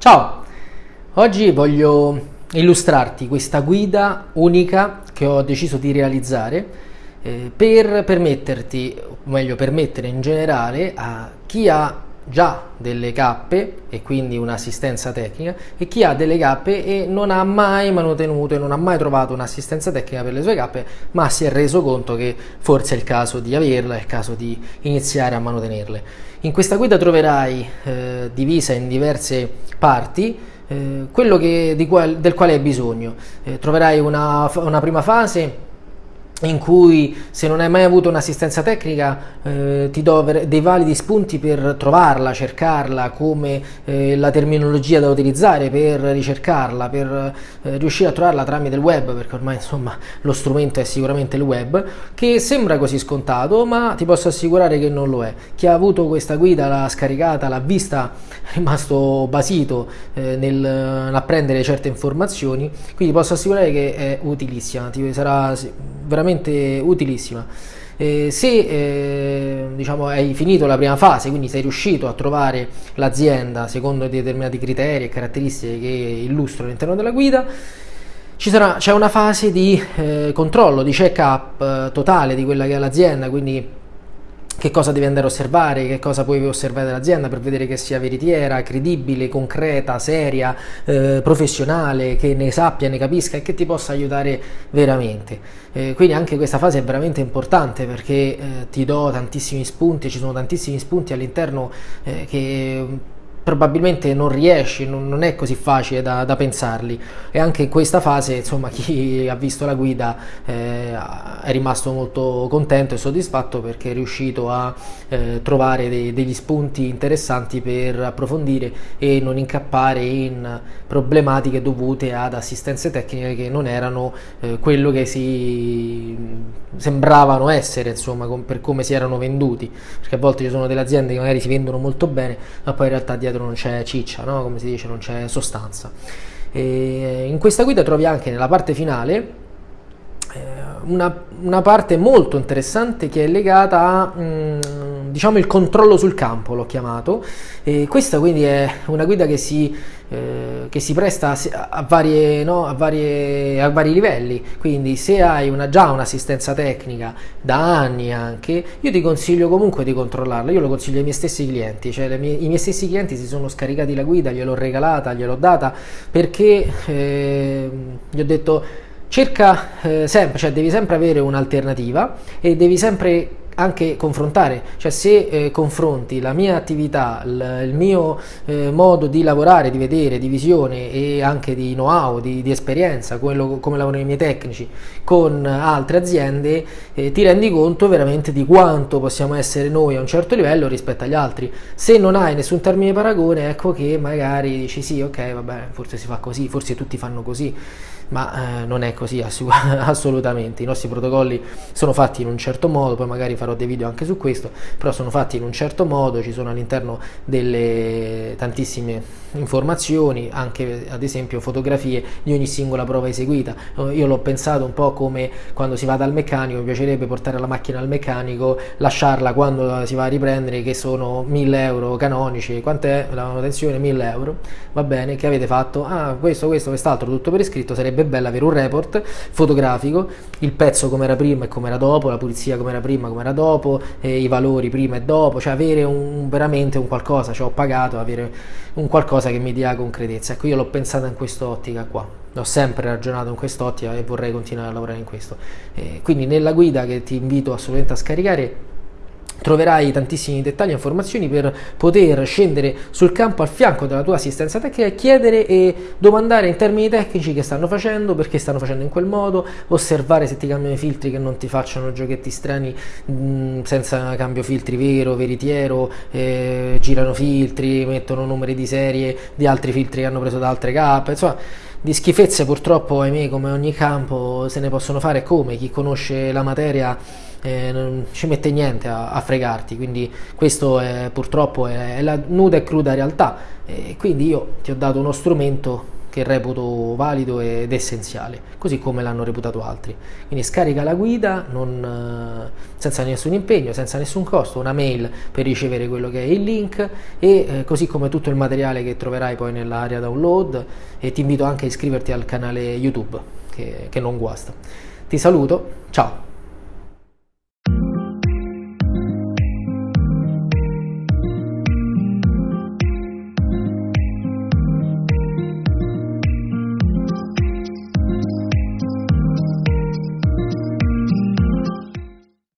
Ciao, oggi voglio illustrarti questa guida unica che ho deciso di realizzare eh, per permetterti, o meglio permettere in generale a chi ha già delle cappe e quindi un'assistenza tecnica e chi ha delle cappe e non ha mai manutenuto e non ha mai trovato un'assistenza tecnica per le sue cappe ma si è reso conto che forse è il caso di averla, è il caso di iniziare a manutenerle. In questa guida troverai eh, divisa in diverse parti eh, quello che, qual, del quale hai bisogno. Eh, troverai una, una prima fase in cui se non hai mai avuto un'assistenza tecnica eh, ti do dei validi spunti per trovarla, cercarla, come eh, la terminologia da utilizzare per ricercarla, per eh, riuscire a trovarla tramite il web, perché ormai insomma lo strumento è sicuramente il web, che sembra così scontato, ma ti posso assicurare che non lo è. Chi ha avuto questa guida, l'ha scaricata, l'ha vista, è rimasto basito eh, nell'apprendere certe informazioni, quindi posso assicurare che è utilissima, ti sarà veramente utilissima. Eh, se eh, diciamo, hai finito la prima fase, quindi sei riuscito a trovare l'azienda secondo determinati criteri e caratteristiche che illustro all'interno della guida, c'è una fase di eh, controllo, di check-up eh, totale di quella che è l'azienda, quindi che cosa devi andare a osservare, che cosa puoi osservare dall'azienda per vedere che sia veritiera, credibile, concreta, seria, eh, professionale, che ne sappia, ne capisca e che ti possa aiutare veramente. Eh, quindi anche questa fase è veramente importante perché eh, ti do tantissimi spunti, ci sono tantissimi spunti all'interno eh, che probabilmente non riesci, non, non è così facile da, da, pensarli. E anche in questa fase insomma chi ha visto la guida eh, è rimasto molto contento e soddisfatto perché è riuscito a eh, trovare dei, degli spunti interessanti per approfondire e non incappare in problematiche dovute ad assistenze tecniche che non erano eh, quello che si sembravano essere insomma per come si erano venduti. Perché a volte ci sono delle aziende che magari si vendono molto bene ma poi in realtà dietro dietro non c'è ciccia, no? come si dice, non c'è sostanza. E in questa guida trovi anche nella parte finale eh, una, una, parte molto interessante che è legata a mm, diciamo il controllo sul campo l'ho chiamato. E questa quindi è una guida che si, eh, che si presta a, varie, no, a, varie, a, vari livelli. Quindi se hai una, già un'assistenza tecnica da anni anche io ti consiglio comunque di controllarla. Io lo consiglio ai miei stessi clienti cioè mie, i miei stessi clienti si sono scaricati la guida gliel'ho regalata gliel'ho data perché eh, gli ho detto cerca eh, sempre, cioè devi sempre avere un'alternativa e devi sempre anche confrontare, cioè se eh, confronti la mia attività, il, mio eh, modo di lavorare, di vedere, di visione e anche di know-how, di, di, esperienza, quello, come lavorano i miei tecnici, con altre aziende, eh, ti rendi conto veramente di quanto possiamo essere noi a un certo livello rispetto agli altri. Se non hai nessun termine paragone, ecco che magari dici sì, ok, vabbè, forse si fa così, forse tutti fanno così ma eh, non è così assolutamente. I nostri protocolli sono fatti in un certo modo, poi magari farò dei video anche su questo, però sono fatti in un certo modo, ci sono all'interno delle tantissime informazioni, anche ad esempio fotografie di ogni singola prova eseguita. Io l'ho pensato un po' come quando si va dal meccanico, mi piacerebbe portare la macchina al meccanico, lasciarla quando si va a riprendere, che sono 1000 euro canonici, quant'è la manutenzione? 1000 euro, va bene, che avete fatto? Ah, questo, questo, quest'altro, tutto per iscritto, sarebbe sarebbe bello avere un report fotografico, il pezzo come era prima e come era dopo, la pulizia come era prima e come era dopo, eh, i valori prima e dopo, cioè avere un, veramente un qualcosa, cioè ho pagato, avere un qualcosa che mi dia concretezza. Ecco, io l'ho pensata in quest'ottica qua, ho sempre ragionato in quest'ottica e vorrei continuare a lavorare in questo. Eh, quindi nella guida che ti invito assolutamente a scaricare Troverai tantissimi dettagli e informazioni per poter scendere sul campo al fianco della tua assistenza tecnica e chiedere e domandare in termini tecnici che stanno facendo, perché stanno facendo in quel modo, osservare se ti cambiano i filtri che non ti facciano giochetti strani mh, senza cambio filtri vero, veritiero, eh, girano filtri, mettono numeri di serie di altri filtri che hanno preso da altre cappe, insomma di schifezze purtroppo ahimè come ogni campo se ne possono fare come chi conosce la materia eh, non ci mette niente a, a fregarti, quindi questo è, purtroppo è, è, la nuda e cruda realtà. E quindi io ti ho dato uno strumento che reputo valido ed essenziale, così come l'hanno reputato altri. Quindi scarica la guida non, eh, senza nessun impegno, senza nessun costo, una mail per ricevere quello che è il link e eh, così come tutto il materiale che troverai poi nell'area download e ti invito anche a iscriverti al canale YouTube che, che non guasta. Ti saluto, ciao!